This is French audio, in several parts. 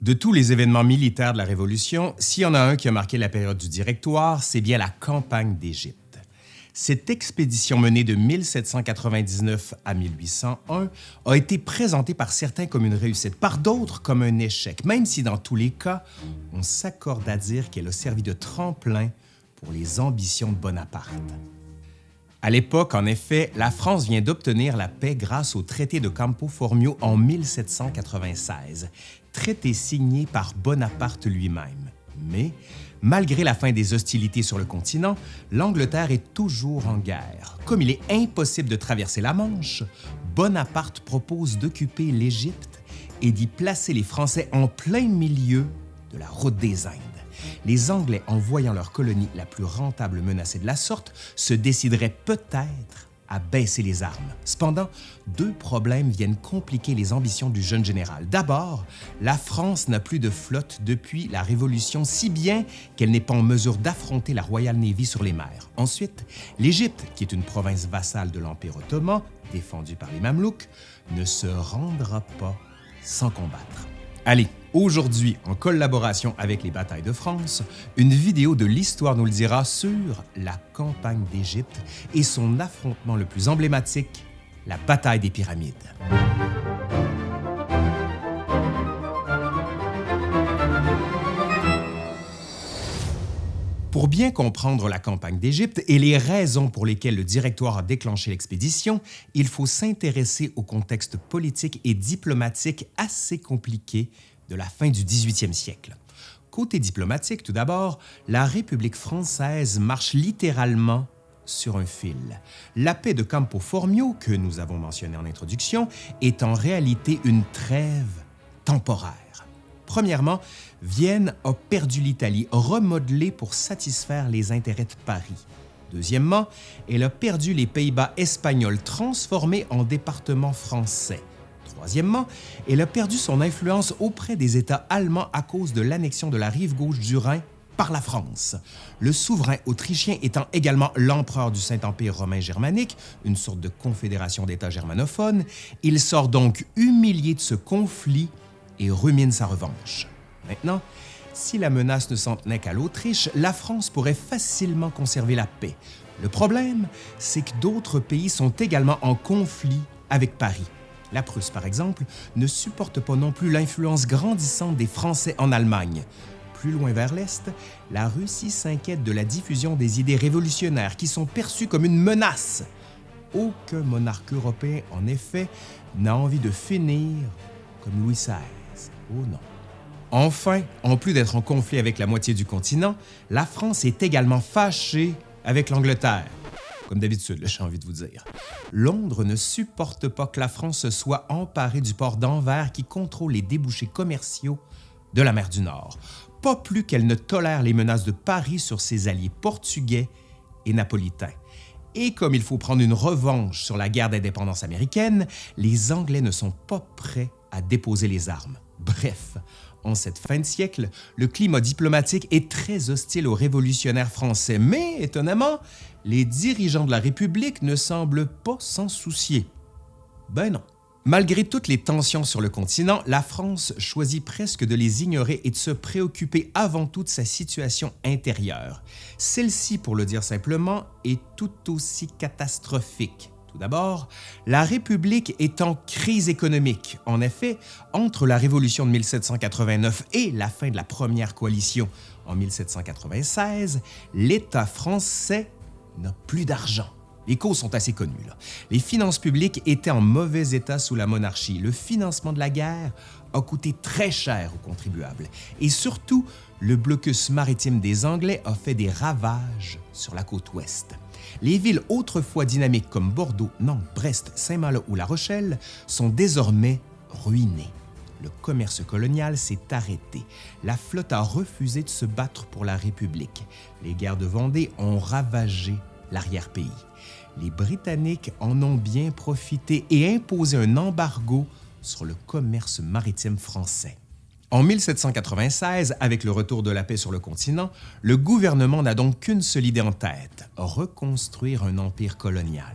De tous les événements militaires de la Révolution, s'il y en a un qui a marqué la période du Directoire, c'est bien la campagne d'Égypte. Cette expédition menée de 1799 à 1801 a été présentée par certains comme une réussite, par d'autres comme un échec, même si dans tous les cas, on s'accorde à dire qu'elle a servi de tremplin pour les ambitions de Bonaparte. À l'époque, en effet, la France vient d'obtenir la paix grâce au traité de Campo Formio en 1796, traité signé par Bonaparte lui-même. Mais, malgré la fin des hostilités sur le continent, l'Angleterre est toujours en guerre. Comme il est impossible de traverser la Manche, Bonaparte propose d'occuper l'Égypte et d'y placer les Français en plein milieu de la route des Indes les Anglais, en voyant leur colonie la plus rentable menacée de la sorte, se décideraient peut-être à baisser les armes. Cependant, deux problèmes viennent compliquer les ambitions du jeune général. D'abord, la France n'a plus de flotte depuis la Révolution, si bien qu'elle n'est pas en mesure d'affronter la Royal Navy sur les mers. Ensuite, l'Égypte, qui est une province vassale de l'Empire ottoman, défendue par les Mamelouks, ne se rendra pas sans combattre. Allez, aujourd'hui, en collaboration avec les Batailles de France, une vidéo de l'Histoire nous le dira sur la campagne d'Égypte et son affrontement le plus emblématique, la bataille des pyramides. Pour bien comprendre la campagne d'Égypte et les raisons pour lesquelles le Directoire a déclenché l'expédition, il faut s'intéresser au contexte politique et diplomatique assez compliqué de la fin du 18e siècle. Côté diplomatique, tout d'abord, la République française marche littéralement sur un fil. La paix de Campo Formio, que nous avons mentionnée en introduction, est en réalité une trêve temporaire. Premièrement, Vienne a perdu l'Italie, remodelée pour satisfaire les intérêts de Paris. Deuxièmement, elle a perdu les Pays-Bas espagnols, transformés en départements français. Troisièmement, elle a perdu son influence auprès des États allemands à cause de l'annexion de la rive gauche du Rhin par la France. Le souverain autrichien étant également l'empereur du Saint-Empire romain germanique, une sorte de confédération d'États germanophones, il sort donc humilié de ce conflit et rumine sa revanche. Maintenant, si la menace ne s'en tenait qu'à l'Autriche, la France pourrait facilement conserver la paix. Le problème, c'est que d'autres pays sont également en conflit avec Paris. La Prusse, par exemple, ne supporte pas non plus l'influence grandissante des Français en Allemagne. Plus loin vers l'Est, la Russie s'inquiète de la diffusion des idées révolutionnaires qui sont perçues comme une menace. Aucun monarque européen, en effet, n'a envie de finir comme Louis XVI. Oh non. Enfin, en plus d'être en conflit avec la moitié du continent, la France est également fâchée avec l'Angleterre. Comme d'habitude, j'ai envie de vous dire. Londres ne supporte pas que la France soit emparée du port d'Anvers qui contrôle les débouchés commerciaux de la mer du Nord, pas plus qu'elle ne tolère les menaces de Paris sur ses alliés portugais et napolitains. Et comme il faut prendre une revanche sur la guerre d'indépendance américaine, les Anglais ne sont pas prêts à déposer les armes. Bref, en cette fin de siècle, le climat diplomatique est très hostile aux révolutionnaires français, mais étonnamment, les dirigeants de la République ne semblent pas s'en soucier. Ben non. Malgré toutes les tensions sur le continent, la France choisit presque de les ignorer et de se préoccuper avant tout de sa situation intérieure. Celle-ci, pour le dire simplement, est tout aussi catastrophique. Tout d'abord, la République est en crise économique. En effet, entre la Révolution de 1789 et la fin de la Première Coalition en 1796, l'État français n'a plus d'argent. Les causes sont assez connues. Les finances publiques étaient en mauvais état sous la monarchie. Le financement de la guerre a coûté très cher aux contribuables. Et surtout, le blocus maritime des Anglais a fait des ravages sur la côte ouest. Les villes autrefois dynamiques comme Bordeaux, Nantes, Brest, Saint-Malo ou La Rochelle sont désormais ruinées. Le commerce colonial s'est arrêté. La flotte a refusé de se battre pour la République. Les guerres de Vendée ont ravagé l'arrière-pays. Les Britanniques en ont bien profité et imposé un embargo sur le commerce maritime français. En 1796, avec le retour de la paix sur le continent, le gouvernement n'a donc qu'une seule idée en tête, reconstruire un empire colonial.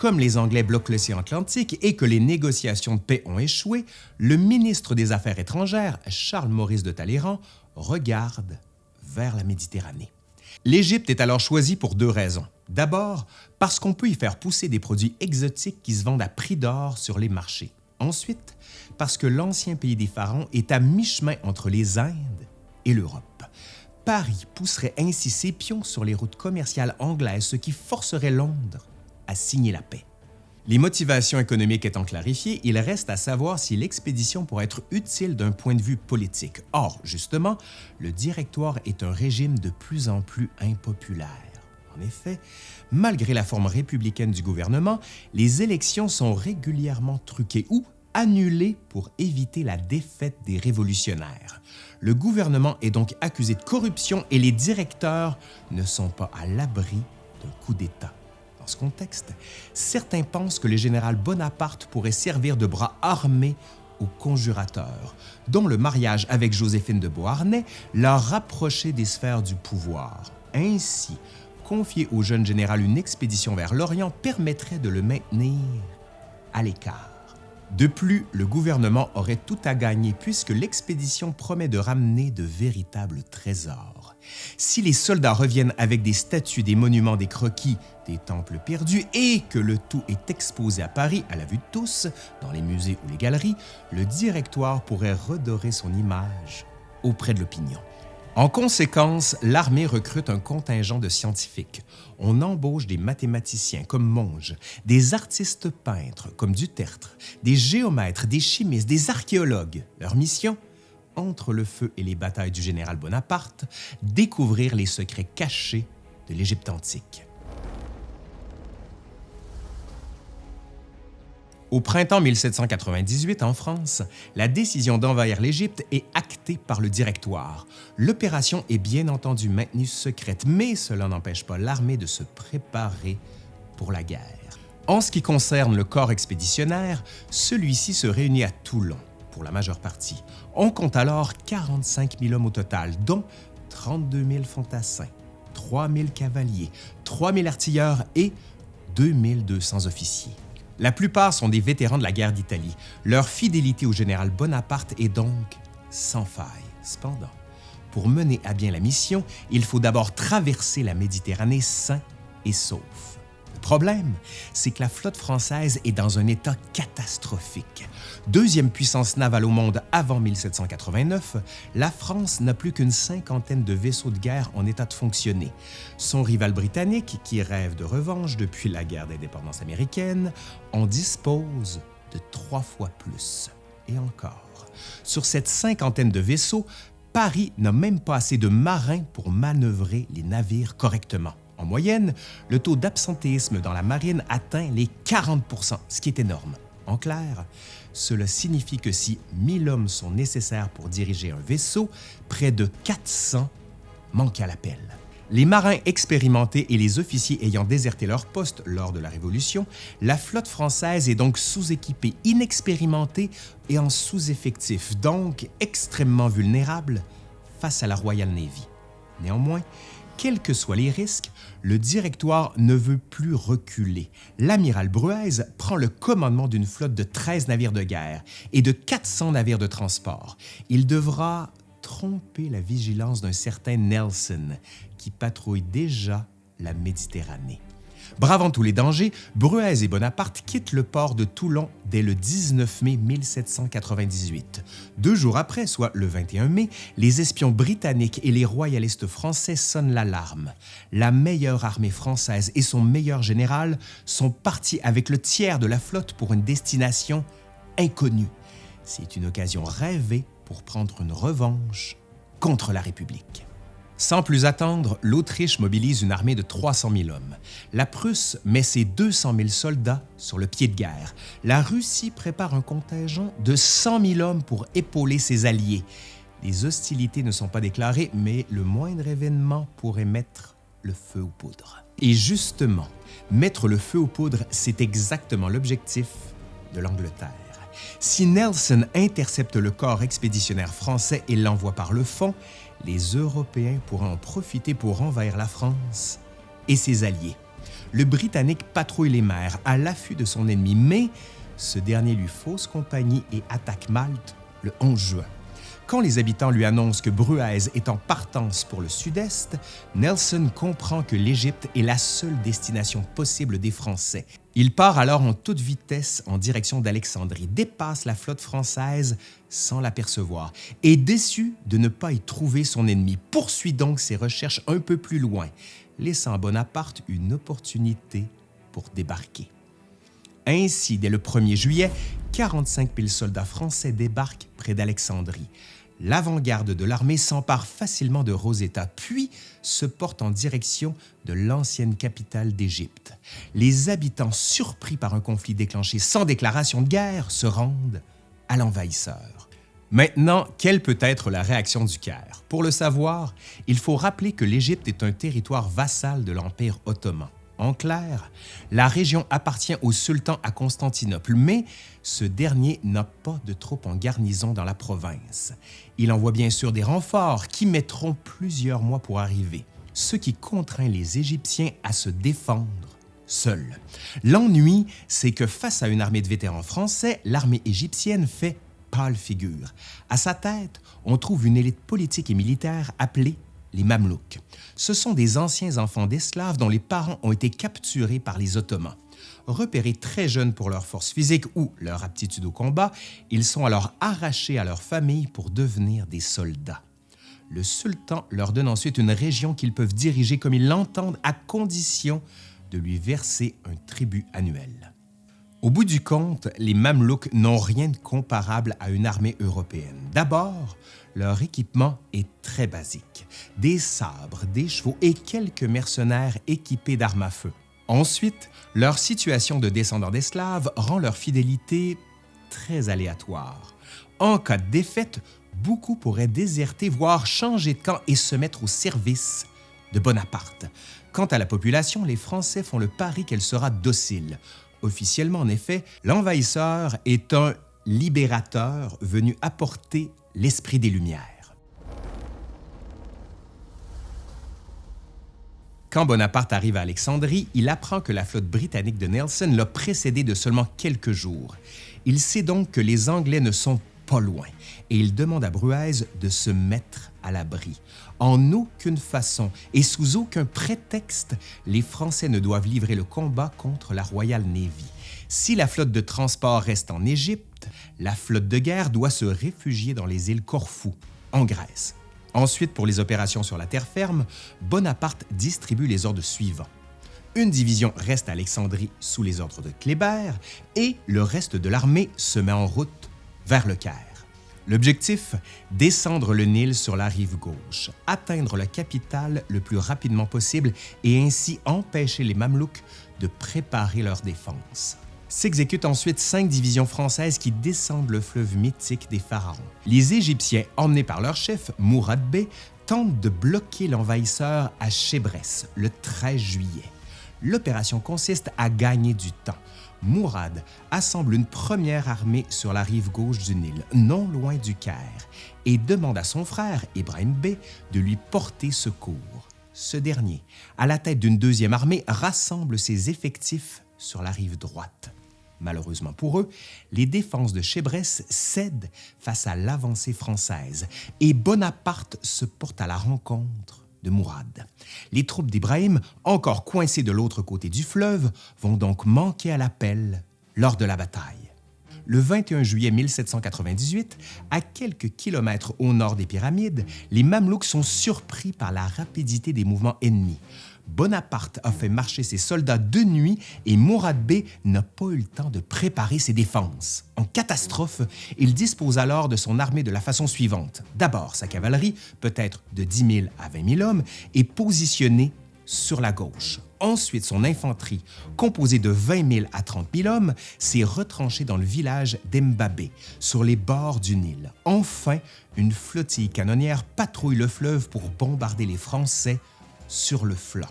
Comme les Anglais bloquent l'océan Atlantique et que les négociations de paix ont échoué, le ministre des Affaires étrangères, Charles-Maurice de Talleyrand, regarde vers la Méditerranée. L'Égypte est alors choisie pour deux raisons. D'abord, parce qu'on peut y faire pousser des produits exotiques qui se vendent à prix d'or sur les marchés. Ensuite, parce que l'ancien pays des pharaons est à mi-chemin entre les Indes et l'Europe. Paris pousserait ainsi ses pions sur les routes commerciales anglaises, ce qui forcerait Londres signer la paix. Les motivations économiques étant clarifiées, il reste à savoir si l'expédition pourrait être utile d'un point de vue politique. Or, justement, le directoire est un régime de plus en plus impopulaire. En effet, malgré la forme républicaine du gouvernement, les élections sont régulièrement truquées ou annulées pour éviter la défaite des révolutionnaires. Le gouvernement est donc accusé de corruption et les directeurs ne sont pas à l'abri d'un coup d'État contexte, certains pensent que le général Bonaparte pourrait servir de bras armé aux conjurateurs, dont le mariage avec Joséphine de Beauharnais l'a rapproché des sphères du pouvoir. Ainsi, confier au jeune général une expédition vers l'Orient permettrait de le maintenir à l'écart. De plus, le gouvernement aurait tout à gagner puisque l'expédition promet de ramener de véritables trésors. Si les soldats reviennent avec des statues, des monuments, des croquis, des temples perdus et que le tout est exposé à Paris à la vue de tous, dans les musées ou les galeries, le directoire pourrait redorer son image auprès de l'opinion. En conséquence, l'armée recrute un contingent de scientifiques. On embauche des mathématiciens comme Monge, des artistes peintres comme Dutertre, des géomètres, des chimistes, des archéologues. Leur mission? Entre le feu et les batailles du général Bonaparte, découvrir les secrets cachés de l'Égypte antique. Au printemps 1798, en France, la décision d'envahir l'Égypte est actée par le Directoire. L'opération est bien entendu maintenue secrète, mais cela n'empêche pas l'armée de se préparer pour la guerre. En ce qui concerne le corps expéditionnaire, celui-ci se réunit à Toulon, pour la majeure partie. On compte alors 45 000 hommes au total, dont 32 000 fantassins, 3 000 cavaliers, 3 000 artilleurs et 2 200 officiers. La plupart sont des vétérans de la guerre d'Italie. Leur fidélité au général Bonaparte est donc sans faille. Cependant, pour mener à bien la mission, il faut d'abord traverser la Méditerranée sain et sauf. Problème, c'est que la flotte française est dans un état catastrophique. Deuxième puissance navale au monde avant 1789, la France n'a plus qu'une cinquantaine de vaisseaux de guerre en état de fonctionner. Son rival britannique, qui rêve de revanche depuis la guerre d'indépendance américaine, en dispose de trois fois plus. Et encore, sur cette cinquantaine de vaisseaux, Paris n'a même pas assez de marins pour manœuvrer les navires correctement. En moyenne, le taux d'absentéisme dans la marine atteint les 40% ce qui est énorme. En clair, cela signifie que si 1000 hommes sont nécessaires pour diriger un vaisseau, près de 400 manquent à l'appel. Les marins expérimentés et les officiers ayant déserté leur poste lors de la Révolution, la flotte française est donc sous-équipée, inexpérimentée et en sous-effectif, donc extrêmement vulnérable face à la Royal Navy. Néanmoins, quels que soient les risques, le directoire ne veut plus reculer. L'amiral Bruez prend le commandement d'une flotte de 13 navires de guerre et de 400 navires de transport. Il devra tromper la vigilance d'un certain Nelson qui patrouille déjà la Méditerranée. Bravant tous les dangers, Bruez et Bonaparte quittent le port de Toulon dès le 19 mai 1798. Deux jours après, soit le 21 mai, les espions britanniques et les royalistes français sonnent l'alarme. La meilleure armée française et son meilleur général sont partis avec le tiers de la flotte pour une destination inconnue. C'est une occasion rêvée pour prendre une revanche contre la République. Sans plus attendre, l'Autriche mobilise une armée de 300 000 hommes. La Prusse met ses 200 000 soldats sur le pied de guerre. La Russie prépare un contingent de 100 000 hommes pour épauler ses alliés. Les hostilités ne sont pas déclarées, mais le moindre événement pourrait mettre le feu aux poudres. Et justement, mettre le feu aux poudres, c'est exactement l'objectif de l'Angleterre. Si Nelson intercepte le corps expéditionnaire français et l'envoie par le fond, les Européens pourront en profiter pour envahir la France et ses alliés. le Britannique patrouille les mers à l'affût de son ennemi, mais ce dernier lui fausse compagnie et attaque Malte le 11 juin. Quand les habitants lui annoncent que Bruaise est en partance pour le sud-est, Nelson comprend que l'Égypte est la seule destination possible des Français. Il part alors en toute vitesse en direction d'Alexandrie, dépasse la flotte française sans l'apercevoir et déçu de ne pas y trouver son ennemi, poursuit donc ses recherches un peu plus loin, laissant à Bonaparte une opportunité pour débarquer. Ainsi, dès le 1er juillet, 45 000 soldats français débarquent près d'Alexandrie l'avant-garde de l'armée s'empare facilement de Rosetta, puis se porte en direction de l'ancienne capitale d'Égypte. Les habitants, surpris par un conflit déclenché sans déclaration de guerre, se rendent à l'envahisseur. Maintenant, quelle peut être la réaction du Caire? Pour le savoir, il faut rappeler que l'Égypte est un territoire vassal de l'Empire ottoman. En clair, la région appartient au sultan à Constantinople, mais ce dernier n'a pas de troupes en garnison dans la province. Il envoie bien sûr des renforts qui mettront plusieurs mois pour arriver, ce qui contraint les Égyptiens à se défendre seuls. L'ennui, c'est que face à une armée de vétérans français, l'armée égyptienne fait pâle figure. À sa tête, on trouve une élite politique et militaire appelée les Mamelouks. Ce sont des anciens enfants d'esclaves dont les parents ont été capturés par les Ottomans. Repérés très jeunes pour leur force physique ou leur aptitude au combat, ils sont alors arrachés à leur famille pour devenir des soldats. Le sultan leur donne ensuite une région qu'ils peuvent diriger comme ils l'entendent à condition de lui verser un tribut annuel. Au bout du compte, les Mamelouks n'ont rien de comparable à une armée européenne. D'abord, leur équipement est très basique. Des sabres, des chevaux et quelques mercenaires équipés d'armes à feu. Ensuite, leur situation de descendants d'esclaves rend leur fidélité très aléatoire. En cas de défaite, beaucoup pourraient déserter, voire changer de camp et se mettre au service de Bonaparte. Quant à la population, les Français font le pari qu'elle sera docile. Officiellement, en effet, l'envahisseur est un libérateur venu apporter l'esprit des Lumières. Quand Bonaparte arrive à Alexandrie, il apprend que la flotte britannique de Nelson l'a précédé de seulement quelques jours. Il sait donc que les Anglais ne sont pas loin et il demande à Bruaise de se mettre à l'abri. En aucune façon et sous aucun prétexte, les Français ne doivent livrer le combat contre la Royal Navy. Si la flotte de transport reste en Égypte, la flotte de guerre doit se réfugier dans les îles Corfou, en Grèce. Ensuite, pour les opérations sur la terre ferme, Bonaparte distribue les ordres suivants. Une division reste à Alexandrie sous les ordres de Kléber et le reste de l'armée se met en route vers le Caire. L'objectif, descendre le Nil sur la rive gauche, atteindre la capitale le plus rapidement possible et ainsi empêcher les Mamelouks de préparer leur défense. S'exécutent ensuite cinq divisions françaises qui descendent le fleuve mythique des pharaons. Les Égyptiens, emmenés par leur chef, Mourad Bey, tentent de bloquer l'envahisseur à Chébrès le 13 juillet. L'opération consiste à gagner du temps. Mourad assemble une première armée sur la rive gauche du Nil, non loin du Caire, et demande à son frère, Ibrahim Bey, de lui porter secours. Ce dernier, à la tête d'une deuxième armée, rassemble ses effectifs sur la rive droite. Malheureusement pour eux, les défenses de Chébrès cèdent face à l'avancée française et Bonaparte se porte à la rencontre de Mourad. Les troupes d'Ibrahim, encore coincées de l'autre côté du fleuve, vont donc manquer à l'appel lors de la bataille. Le 21 juillet 1798, à quelques kilomètres au nord des pyramides, les Mamelouks sont surpris par la rapidité des mouvements ennemis. Bonaparte a fait marcher ses soldats de nuit et Mourad Bey n'a pas eu le temps de préparer ses défenses. En catastrophe, il dispose alors de son armée de la façon suivante. D'abord, sa cavalerie, peut-être de 10 000 à 20 000 hommes, est positionnée sur la gauche. Ensuite, son infanterie, composée de 20 000 à 30 000 hommes, s'est retranchée dans le village d'Embabé, sur les bords du Nil. Enfin, une flottille canonnière patrouille le fleuve pour bombarder les Français sur le flanc.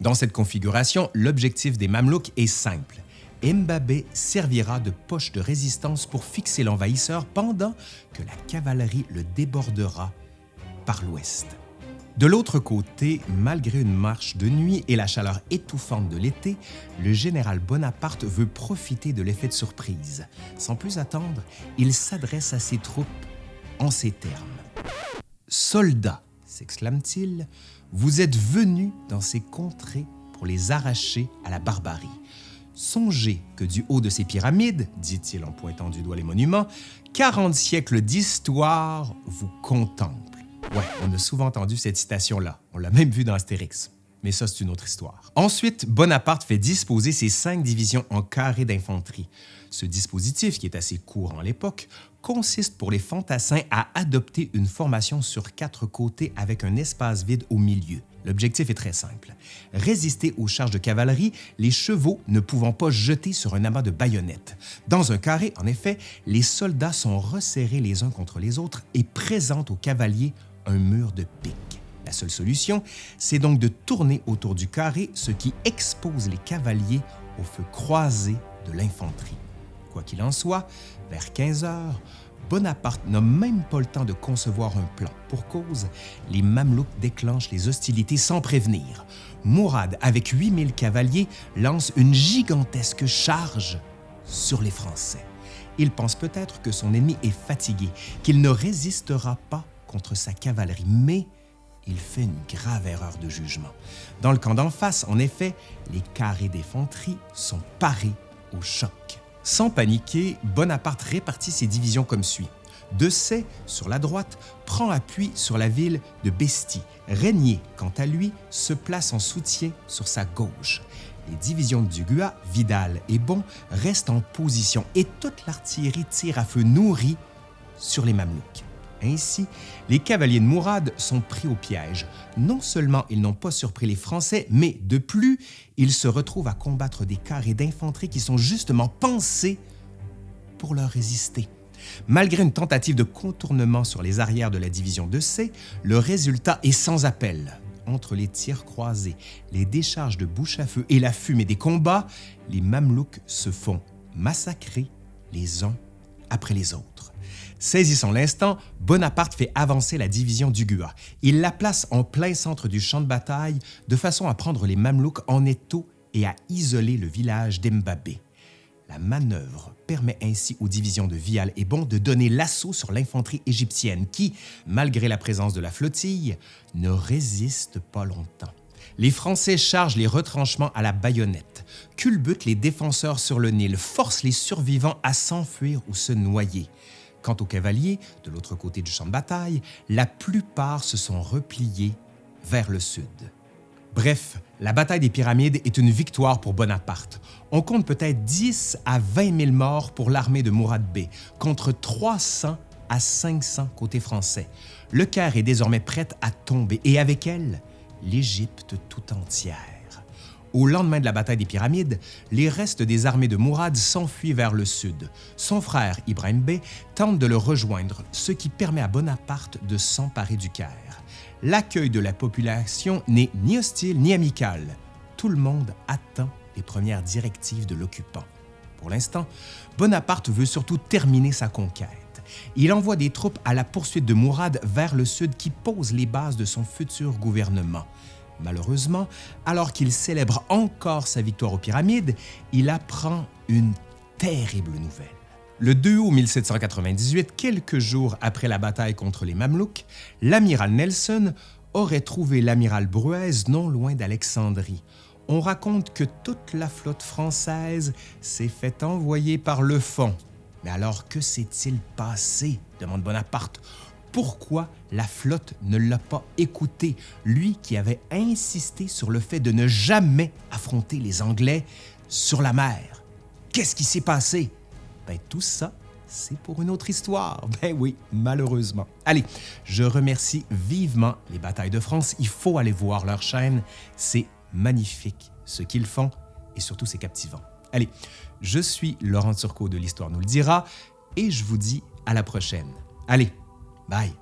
Dans cette configuration, l'objectif des Mamelouks est simple. Mbabé servira de poche de résistance pour fixer l'envahisseur pendant que la cavalerie le débordera par l'ouest. De l'autre côté, malgré une marche de nuit et la chaleur étouffante de l'été, le général Bonaparte veut profiter de l'effet de surprise. Sans plus attendre, il s'adresse à ses troupes en ces termes. Soldats, s'exclame-t-il, vous êtes venus dans ces contrées pour les arracher à la barbarie. Songez que du haut de ces pyramides, dit-il en pointant du doigt les monuments, 40 siècles d'histoire vous contemplent. Ouais, on a souvent entendu cette citation-là. On l'a même vu dans Astérix. Mais ça, c'est une autre histoire. Ensuite, Bonaparte fait disposer ses cinq divisions en carré d'infanterie. Ce dispositif, qui est assez courant à l'époque, consiste pour les fantassins à adopter une formation sur quatre côtés avec un espace vide au milieu. L'objectif est très simple. Résister aux charges de cavalerie, les chevaux ne pouvant pas jeter sur un amas de baïonnettes. Dans un carré, en effet, les soldats sont resserrés les uns contre les autres et présentent aux cavaliers un mur de pique. La seule solution, c'est donc de tourner autour du carré, ce qui expose les cavaliers au feu croisé de l'infanterie. Quoi qu'il en soit, vers 15 heures, Bonaparte n'a même pas le temps de concevoir un plan. Pour cause, les Mamelouks déclenchent les hostilités sans prévenir. Mourad, avec 8000 cavaliers, lance une gigantesque charge sur les Français. Il pense peut-être que son ennemi est fatigué, qu'il ne résistera pas contre sa cavalerie, mais il fait une grave erreur de jugement. Dans le camp d'en face, en effet, les carrés d'infanterie sont parés au choc. Sans paniquer, Bonaparte répartit ses divisions comme suit. Dessay, sur la droite, prend appui sur la ville de Bestie. Régnier, quant à lui, se place en soutien sur sa gauche. Les divisions de Dugua, Vidal et Bon restent en position et toute l'artillerie tire à feu nourri sur les Mamelouks. Ainsi, les cavaliers de Mourad sont pris au piège. Non seulement ils n'ont pas surpris les Français, mais de plus, ils se retrouvent à combattre des carrés d'infanterie qui sont justement pensés pour leur résister. Malgré une tentative de contournement sur les arrières de la division de C, le résultat est sans appel. Entre les tirs croisés, les décharges de bouche à feu et la fumée des combats, les Mamelouks se font massacrer les uns après les autres. Saisissant l'instant, Bonaparte fait avancer la division d'Ugua. Il la place en plein centre du champ de bataille de façon à prendre les Mamelouks en étau et à isoler le village d'Embabé. La manœuvre permet ainsi aux divisions de Vial et Bon de donner l'assaut sur l'infanterie égyptienne qui, malgré la présence de la flottille, ne résiste pas longtemps. Les Français chargent les retranchements à la baïonnette, culbutent les défenseurs sur le Nil, forcent les survivants à s'enfuir ou se noyer. Quant aux cavaliers, de l'autre côté du champ de bataille, la plupart se sont repliés vers le sud. Bref, la bataille des pyramides est une victoire pour Bonaparte. On compte peut-être 10 à 20 000 morts pour l'armée de Mourad Bey, contre 300 à 500 côté français. Le Caire est désormais prête à tomber et avec elle, l'Égypte tout entière. Au lendemain de la bataille des Pyramides, les restes des armées de Mourad s'enfuient vers le sud. Son frère Ibrahim Bey tente de le rejoindre, ce qui permet à Bonaparte de s'emparer du Caire. L'accueil de la population n'est ni hostile ni amical. Tout le monde attend les premières directives de l'occupant. Pour l'instant, Bonaparte veut surtout terminer sa conquête. Il envoie des troupes à la poursuite de Mourad vers le sud qui posent les bases de son futur gouvernement. Malheureusement, alors qu'il célèbre encore sa victoire aux pyramides, il apprend une terrible nouvelle. Le 2 août 1798, quelques jours après la bataille contre les Mamelouks, l'amiral Nelson aurait trouvé l'amiral Bruez non loin d'Alexandrie. On raconte que toute la flotte française s'est fait envoyer par le fond. Mais alors que s'est-il passé? demande Bonaparte pourquoi la flotte ne l'a pas écouté, lui qui avait insisté sur le fait de ne jamais affronter les Anglais sur la mer. Qu'est-ce qui s'est passé? Ben, tout ça, c'est pour une autre histoire. Ben oui, malheureusement. Allez, je remercie vivement les Batailles de France. Il faut aller voir leur chaîne. C'est magnifique ce qu'ils font et surtout c'est captivant. Allez, je suis Laurent Turcot de l'Histoire nous le dira et je vous dis à la prochaine. Allez, Bye.